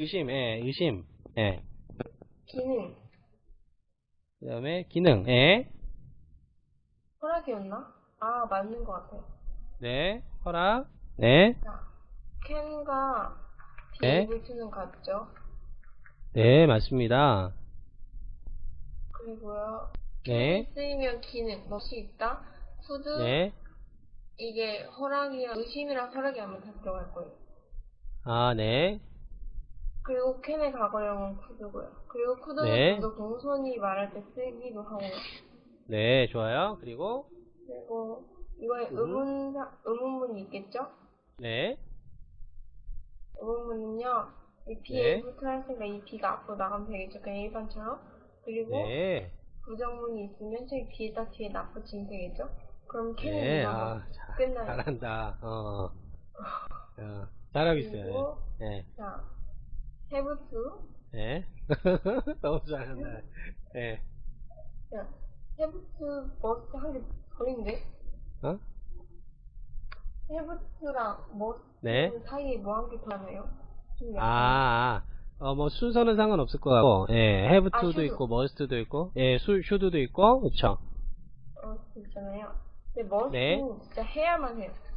의심, 예, 의심, 예. 기능. 그 다음에 기능, 예. 허락이었나? 아, 맞는 것 같아. 네, 허락, 네, 자, 캔과 네. 비브트는 같죠? 네, 맞습니다. 그리고요. 네, 쓰이면 기능. 멋이 있다. 푸드. 네, 이게 허락이랑 의심이랑 허락이 하면 다 들어갈 거예요. 아, 네, 그리고 캔의 과거형은 쿠드고요. 그리고 쿠드는 네. 좀더 공손히 말할 때 쓰기도 하고요. 네, 좋아요. 그리고, 그리고 이거에 음. 의문, 의문문이 있겠죠? 네, 의문문은요. 이 네. B에 붙어있으니까 이 B가 앞으로 나가면 되겠죠. 그냥 일반처럼. 그리고 네, 부정문이 있으면 저기 B에다 뒤에 납붙이면 되겠죠? 그럼 캔은 네, 아, 자, 끝나요. 잘한다. 어, 어, 잘하고 있어요. 그리고 네, 자, have to. 네, 너무 잘한다. 네, 자, have to, must 한개 버린데? 어? have to랑 must 네. 사이에 뭐한개더 하나요? 좀 약간 아, 아, 어, 뭐, 순서는 상관없을 것 같고, 예, have 아, to도 should. 있고, must도 있고, 예, 수, should도 있고, 그쵸. 어, 있잖아요. 근데 must는 네. 진짜 해야만 해요. 네.